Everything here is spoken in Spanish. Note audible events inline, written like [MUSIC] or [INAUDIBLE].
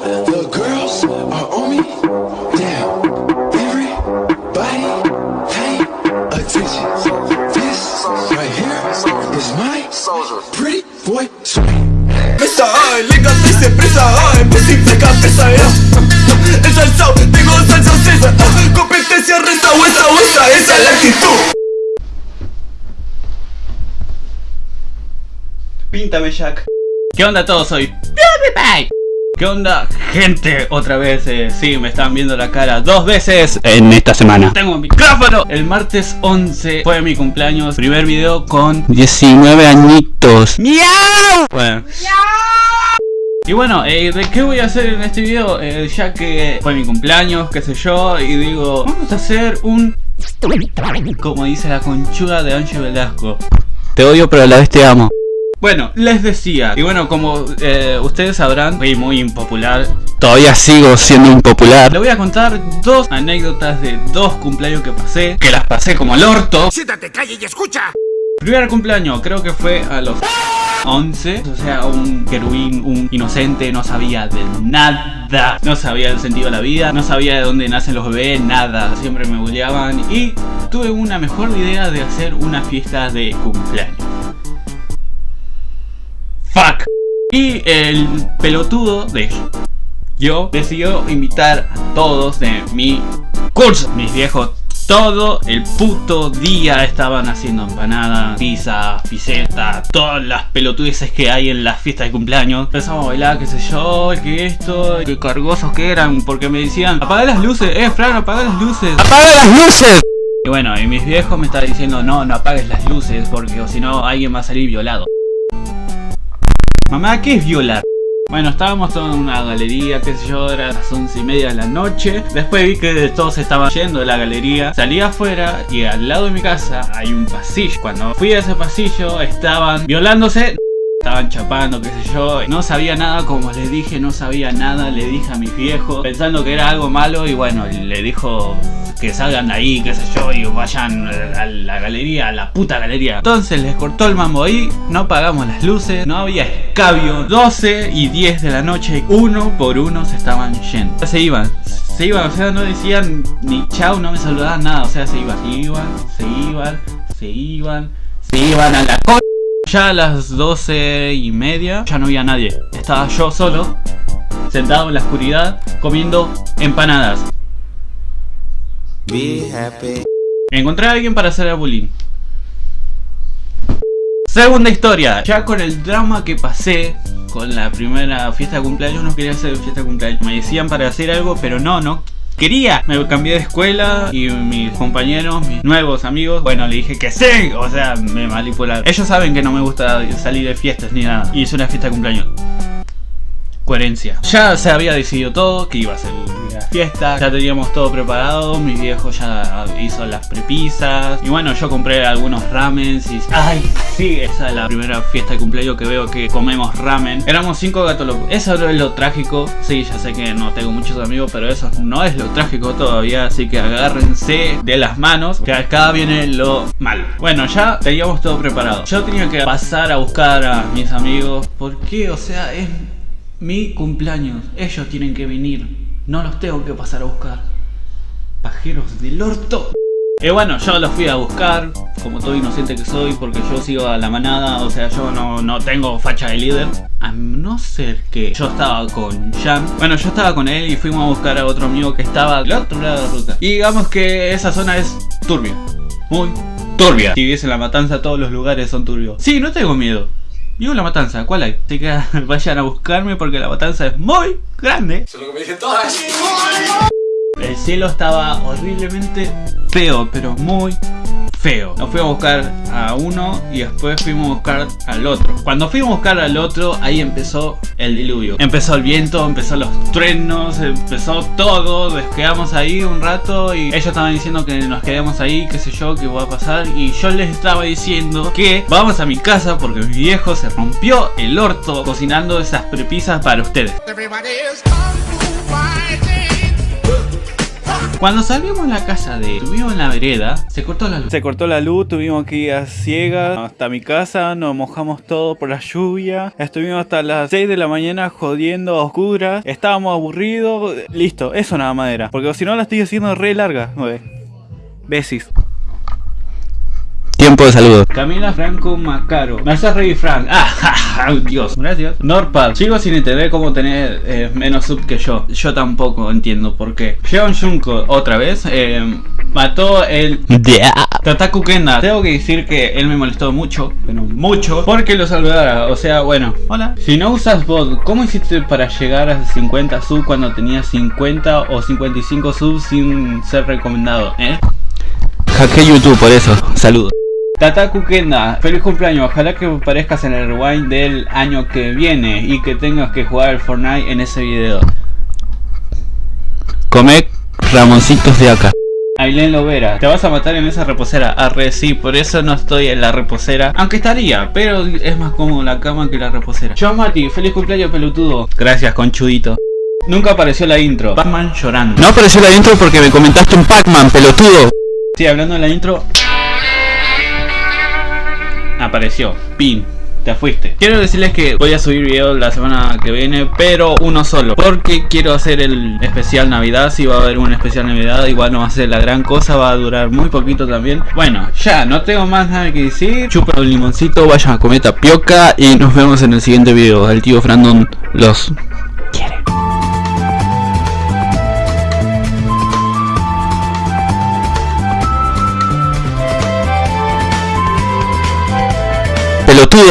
The girls are on me. Damn. Everybody pay attention. This right here is my pretty boy swing. Mesa ay, legalice presa ay, ya El salsao, tengo salsa cesa Competencia resta, huesa, huesa, esa es la actitud Píntame Jack. ¿Qué onda todos? Soy ¿Qué onda gente? Otra vez, eh, sí, me están viendo la cara dos veces en esta semana Tengo un micrófono El martes 11 fue mi cumpleaños Primer video con 19 añitos ¡Miau! Bueno y bueno, eh, ¿de qué voy a hacer en este video? Eh, ya que fue mi cumpleaños, qué sé yo, y digo, vamos a hacer un... Como dice la conchuda de Ancho Velasco. Te odio pero a la vez te amo. Bueno, les decía, y bueno, como eh, ustedes sabrán, fui muy impopular. Todavía sigo siendo impopular. Le voy a contar dos anécdotas de dos cumpleaños que pasé Que las pasé como el orto. Siéntate, calle y escucha. Primer cumpleaños, creo que fue a los 11 O sea, un querubín, un inocente, no sabía de nada. No sabía el sentido de la vida, no sabía de dónde nacen los bebés, nada. Siempre me bulleaban. Y tuve una mejor idea de hacer una fiesta de cumpleaños Fuck. Y el pelotudo de yo decidió invitar a todos de mi curso. Mis viejos todo el puto día estaban haciendo empanadas, pizza, piseta, todas las pelotudeces que hay en las fiestas de cumpleaños. Empezamos a bailar, qué sé yo, que esto, qué cargosos que eran, porque me decían, apaga las luces, eh, Fran, apaga las luces. ¡Apaga las luces! Y bueno, y mis viejos me estaban diciendo, no, no apagues las luces, porque si no alguien va a salir violado. Mamá, ¿qué es violar? Bueno, estábamos en una galería, qué sé yo, era las once y media de la noche. Después vi que todos estaban yendo de la galería. Salí afuera y al lado de mi casa hay un pasillo. Cuando fui a ese pasillo estaban violándose Estaban chapando, qué sé yo, no sabía nada, como les dije, no sabía nada, le dije a mis viejos, pensando que era algo malo y bueno, le dijo que salgan de ahí, qué sé yo, y vayan a la galería, a la puta galería. Entonces les cortó el mambo ahí, no pagamos las luces, no había escabio, 12 y 10 de la noche, uno por uno se estaban yendo. Se iban, se iban, o sea, no decían ni chau, no me saludaban nada, o sea, se iban, se iban, se iban, se iban, se iban a la co ya a las 12 y media ya no había nadie. Estaba yo solo, sentado en la oscuridad, comiendo empanadas. Encontré a alguien para hacer el bullying. Segunda historia, ya con el drama que pasé con la primera fiesta de cumpleaños, no quería hacer fiesta de cumpleaños. Me decían para hacer algo, pero no, no quería. Me cambié de escuela y mis compañeros, mis nuevos amigos, bueno, le dije que sí. O sea, me manipularon. Ellos saben que no me gusta salir de fiestas ni nada. Y hice una fiesta de cumpleaños. Coherencia. Ya se había decidido todo, que iba a ser fiesta, ya teníamos todo preparado, mi viejo ya hizo las prepisas y bueno, yo compré algunos ramens y... ¡Ay! Sí, esa es la primera fiesta de cumpleaños que veo que comemos ramen. Éramos cinco gatos locos. Eso no es lo trágico. Sí, ya sé que no tengo muchos amigos, pero eso no es lo trágico todavía, así que agárrense de las manos, que acá viene lo malo. Bueno, ya teníamos todo preparado. Yo tenía que pasar a buscar a mis amigos, porque, o sea, es mi cumpleaños. Ellos tienen que venir. No los tengo que pasar a buscar. Pajeros del orto. Y bueno, yo los fui a buscar, como todo inocente que soy, porque yo sigo a la manada, o sea, yo no, no tengo facha de líder. A no ser que yo estaba con Jan. Bueno, yo estaba con él y fuimos a buscar a otro amigo que estaba al otro lado de la ruta. Y digamos que esa zona es turbia. Muy turbia. Si vives en la matanza, todos los lugares son turbios. Sí, no tengo miedo. Vivo la matanza, ¿cuál hay? Así que [LAUGHS] vayan a buscarme porque la matanza es muy grande. Eso es lo que me dicen todas. El cielo estaba horriblemente feo, pero muy feo. Nos fuimos a buscar a uno y después fuimos a buscar al otro. Cuando fuimos a buscar al otro, ahí empezó el diluvio. Empezó el viento, empezó los truenos, empezó todo. Nos quedamos ahí un rato y ellos estaban diciendo que nos quedemos ahí, qué sé yo, qué va a pasar. Y yo les estaba diciendo que vamos a mi casa porque mi viejo se rompió el orto cocinando esas prepisas para ustedes. Cuando salimos a la casa de... Estuvimos en la vereda, se cortó la luz. Se cortó la luz, tuvimos que ir a ciegas hasta mi casa, nos mojamos todo por la lluvia. Estuvimos hasta las 6 de la mañana jodiendo a oscuras. Estábamos aburridos. Listo, eso nada más era. Porque si no la estoy haciendo re larga. Besis. Tiempo de saludos. Camila Franco Macaro. Me haces reír Frank. Ah, [LAUGHS] ja, ja, Dios. Gracias. Norpal. Sigo sin entender cómo tener eh, menos sub que yo. Yo tampoco entiendo por qué. Jeon Junko, otra vez. eh, mató el Tataku Kenda. Tengo que decir que él me molestó mucho. Pero mucho. Porque lo saludara. O sea, bueno. Hola. Si no usas bot, ¿cómo hiciste para llegar a 50 sub cuando tenías 50 o 55 subs sin ser recomendado? ¿Eh? Hackeé YouTube por eso. Saludos. Tataku Kenda, feliz cumpleaños, ojalá que aparezcas en el rewind del año que viene y que tengas que jugar al Fortnite en ese video. Come Ramoncitos de acá. Aileen Lovera, te vas a matar en esa reposera. Arre, sí, por eso no estoy en la reposera. Aunque estaría, pero es más cómodo la cama que la reposera. Yo Mati, feliz cumpleaños pelotudo. Gracias, conchudito. Nunca apareció la intro. Pac-Man llorando. No apareció la intro porque me comentaste un Pac-Man, pelotudo. Sí, hablando de la intro. Apareció. Pin. Te fuiste. Quiero decirles que voy a subir video la semana que viene, pero uno solo. Porque quiero hacer el especial Navidad. Si va a haber un especial Navidad, igual no va a ser la gran cosa, va a durar muy poquito también. Bueno, ya, no tengo más nada que decir. Chupa un limoncito, vayan a comer tapioca y nos vemos en el siguiente video. El tío Frandon los Pelotudo.